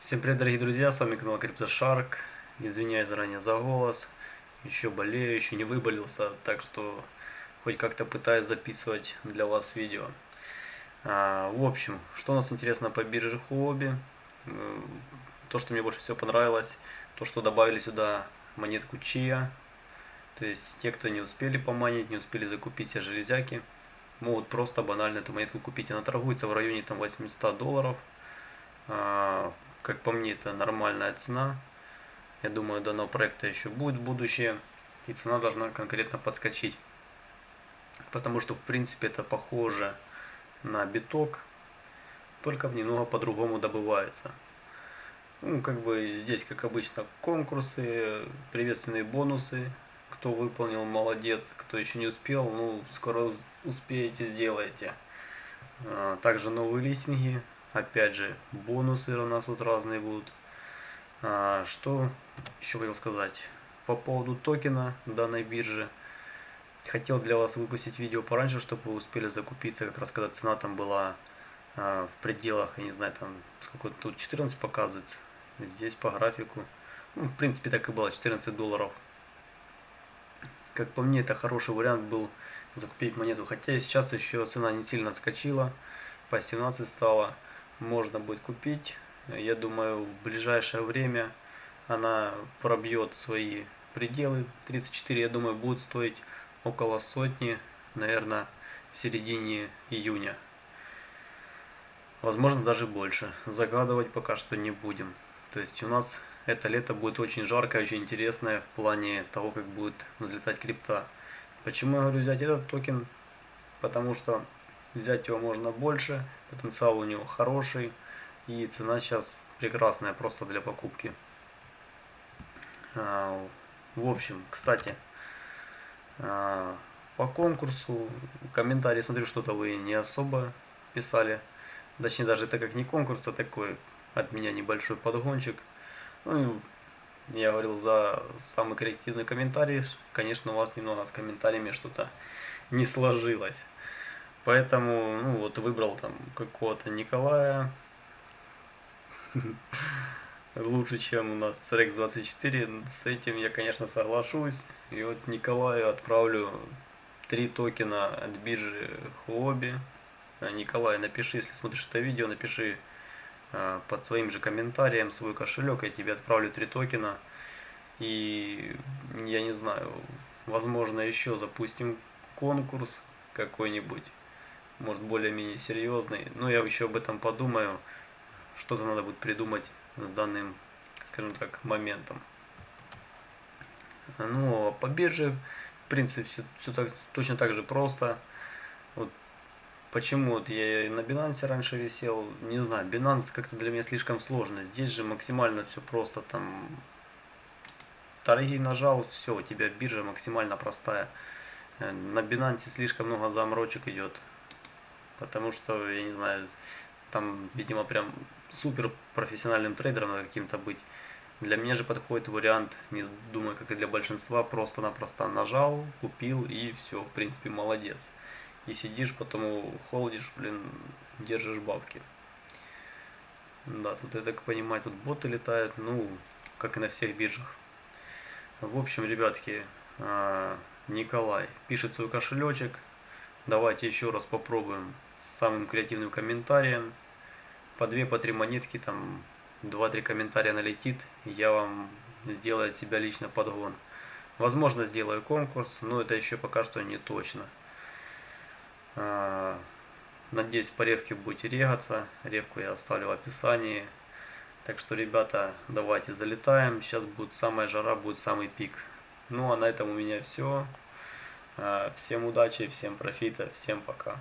Всем привет, дорогие друзья, с вами канал CryptoShark. Извиняюсь заранее за голос, еще болею, еще не выболелся, так что хоть как-то пытаюсь записывать для вас видео. А, в общем, что у нас интересно по бирже Huobi, э, то, что мне больше всего понравилось, то, что добавили сюда монетку Chia, то есть те, кто не успели поманить, не успели закупить все железяки, могут просто банально эту монетку купить. Она торгуется в районе там 800 долларов. Как по мне, это нормальная цена. Я думаю, данного проекта еще будет будущее. И цена должна конкретно подскочить. Потому что, в принципе, это похоже на биток. Только немного по-другому добывается. Ну, как бы здесь, как обычно, конкурсы, приветственные бонусы. Кто выполнил, молодец. Кто еще не успел, ну, скоро успеете, сделайте. А, также новые листинги. Опять же, бонусы у нас тут разные будут. А, что еще хотел сказать? По поводу токена данной биржи. Хотел для вас выпустить видео пораньше, чтобы вы успели закупиться, как раз когда цена там была а, в пределах, я не знаю, там сколько тут 14 показывает. Здесь по графику. Ну, в принципе, так и было, 14 долларов. Как по мне, это хороший вариант был закупить монету. Хотя сейчас еще цена не сильно отскочила. По 17 стала. Можно будет купить. Я думаю, в ближайшее время она пробьет свои пределы. 34, я думаю, будет стоить около сотни, наверное, в середине июня. Возможно, даже больше. Загадывать пока что не будем. То есть у нас это лето будет очень жаркое, очень интересное в плане того, как будет взлетать крипта. Почему я говорю взять этот токен? Потому что взять его можно больше, потенциал у него хороший и цена сейчас прекрасная просто для покупки. А, в общем, кстати, а, по конкурсу, комментарии, смотрю, что-то вы не особо писали. Точнее, даже это как не конкурс, а такой от меня небольшой подгончик. Ну, я говорил за самый коррективный комментарий. Конечно, у вас немного с комментариями что-то не сложилось. Поэтому, ну вот, выбрал там какого-то Николая. Лучше, чем у нас CRX24. С этим я, конечно, соглашусь. И вот Николаю отправлю три токена от биржи Huobi. Николай, напиши, если смотришь это видео, напиши Э, под своим же комментарием свой кошелек, я тебе отправлю три токена. И я не знаю, возможно еще запустим конкурс какой-нибудь, может более-менее серьезный. Но я еще об этом подумаю, что-то надо будет придумать с данным, скажем так, моментом. Ну, а по бирже, в принципе, все, все так, точно так же просто. Вот Почему вот я на Binance раньше висел, не знаю, Binance как-то для меня слишком сложно. Здесь же максимально все просто, там торги нажал, все, у тебя биржа максимально простая. Э, на Binance слишком много заморочек идет, потому что, я не знаю, там, видимо, прям супер профессиональным трейдером надо каким-то быть. Для меня же подходит вариант, не думаю, как и для большинства, просто-напросто нажал, купил и все, в принципе, молодец и сидишь, потом холодишь, блин, держишь бабки. Да, тут, я так понимаю, тут боты летают, ну, как и на всех биржах. В общем, ребятки, а, Николай пишет свой кошелечек. Давайте еще раз попробуем с самым креативным комментарием. По две, по три монетки, там, два-три комментария налетит, я вам сделаю от себя лично подгон. Возможно, сделаю конкурс, но это еще пока что не точно. А, надеюсь, по ревке будете регаться. Ревку я оставлю в описании. Так что, ребята, давайте залетаем. Сейчас будет самая жара, будет самый пик. Ну, а на этом у меня все. А, всем удачи, всем профита, всем пока.